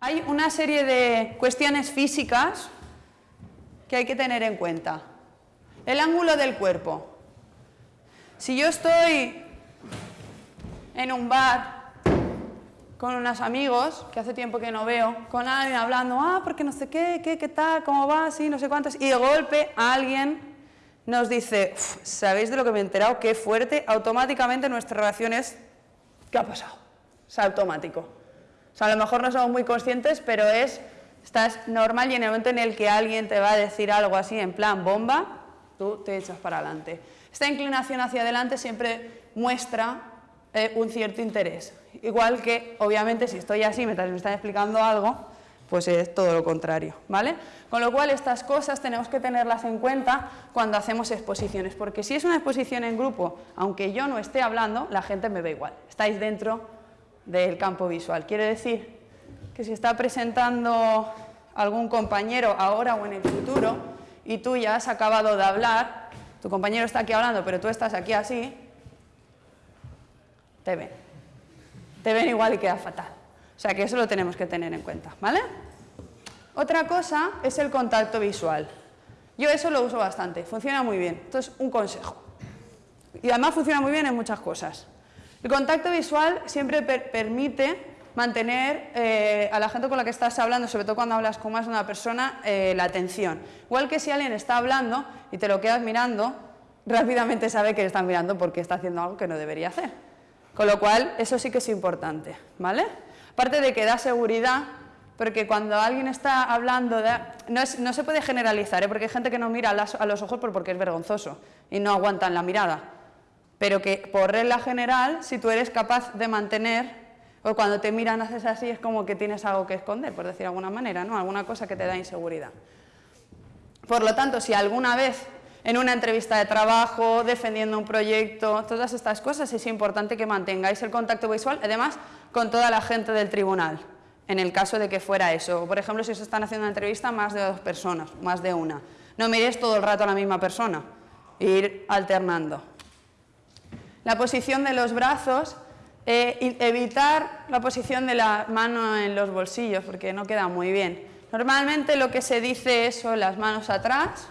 Hay una serie de cuestiones físicas que hay que tener en cuenta. El ángulo del cuerpo. Si yo estoy en un bar con unos amigos, que hace tiempo que no veo, con alguien hablando, ah, porque no sé qué, qué, qué tal, cómo va, sí, no sé cuántos, y de golpe alguien nos dice, ¿sabéis de lo que me he enterado? Qué fuerte, automáticamente nuestra relación es, ¿qué ha pasado? Es automático. A lo mejor no somos muy conscientes, pero es, estás normal y en el momento en el que alguien te va a decir algo así en plan bomba, tú te echas para adelante. Esta inclinación hacia adelante siempre muestra eh, un cierto interés. Igual que, obviamente, si estoy así mientras me están explicando algo, pues es todo lo contrario, ¿vale? Con lo cual, estas cosas tenemos que tenerlas en cuenta cuando hacemos exposiciones, porque si es una exposición en grupo, aunque yo no esté hablando, la gente me ve igual, estáis dentro del campo visual. Quiere decir que si está presentando algún compañero ahora o en el futuro, y tú ya has acabado de hablar, tu compañero está aquí hablando, pero tú estás aquí así, te ven. Te ven igual y queda fatal. O sea que eso lo tenemos que tener en cuenta, ¿vale? Otra cosa es el contacto visual. Yo eso lo uso bastante, funciona muy bien. Esto es un consejo. Y además funciona muy bien en muchas cosas. El contacto visual siempre permite mantener eh, a la gente con la que estás hablando, sobre todo cuando hablas con más de una persona, eh, la atención. Igual que si alguien está hablando y te lo quedas mirando, rápidamente sabe que le están mirando porque está haciendo algo que no debería hacer. Con lo cual, eso sí que es importante, ¿vale? Aparte de que da seguridad, porque cuando alguien está hablando, no, se puede generalizar, ¿eh? porque hay gente que no mira a los ojos porque es vergonzoso y no aguantan la mirada, pero que por regla general, si tú eres capaz de mantener o cuando te miran haces así es como que tienes algo que esconder, por decir de alguna manera, ¿no? Alguna cosa que te da inseguridad. Por lo tanto, si alguna vez en una entrevista de trabajo, defendiendo un proyecto, todas estas cosas, es importante que mantengáis el contacto visual, además con toda la gente del tribunal, en el caso de que fuera eso. Por ejemplo, si os están haciendo una entrevista más de dos personas, más de una. No miréis todo el rato a la misma persona, ir alternando. La posición de los brazos eh, evitar la posición de la mano en los bolsillos, porque no queda muy bien. Normalmente lo que se dice es son las manos atrás,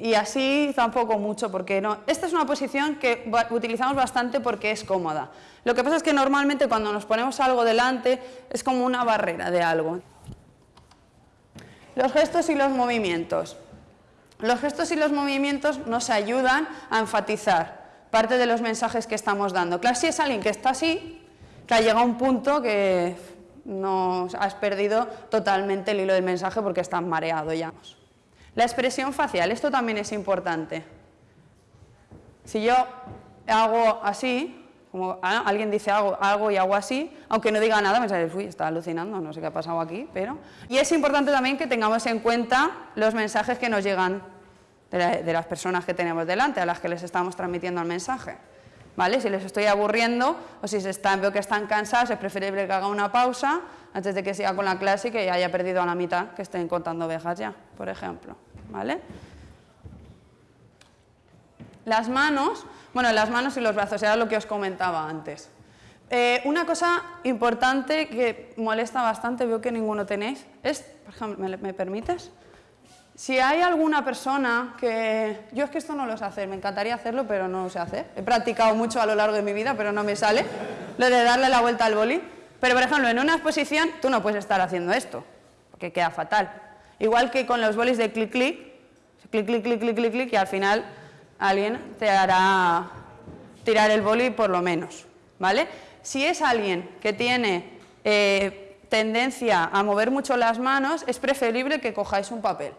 y así tampoco mucho, porque no. Esta es una posición que utilizamos bastante porque es cómoda. Lo que pasa es que normalmente cuando nos ponemos algo delante es como una barrera de algo. Los gestos y los movimientos. Los gestos y los movimientos nos ayudan a enfatizar parte de los mensajes que estamos dando. Claro, si es alguien que está así, que ha llegado un punto que no has perdido totalmente el hilo del mensaje porque estás mareado ya. La expresión facial, esto también es importante. Si yo hago así, como alguien dice algo, algo y hago así, aunque no diga nada, me sale, uy, está alucinando, no sé qué ha pasado aquí, pero... Y es importante también que tengamos en cuenta los mensajes que nos llegan de, las personas que tenemos delante, a las que les estamos transmitiendo el mensaje. ¿Vale? Si les estoy aburriendo o si se están, veo que están cansados, es preferible que haga una pausa antes de que siga con la clase y que haya perdido a la mitad, que estén contando ovejas ya, por ejemplo. ¿Vale? Las manos, bueno, las manos y los brazos, era lo que os comentaba antes. Eh, una cosa importante que molesta bastante, veo que ninguno tenéis, es, por ejemplo, ¿me, me permites? Si hay alguna persona que... Yo es que esto no lo sé hacer, me encantaría hacerlo, pero no lo sé hacer. He practicado mucho a lo largo de mi vida, pero no me sale lo de darle la vuelta al boli. Pero, por ejemplo, en una exposición tú no puedes estar haciendo esto, porque queda fatal. Igual que con los bolis de clic-clic, clic, clic, clic, clic, clic, clic, y al final alguien te hará tirar el boli por lo menos, ¿vale? Si es alguien que tiene eh, tendencia a mover mucho las manos, es preferible que cojáis un papel.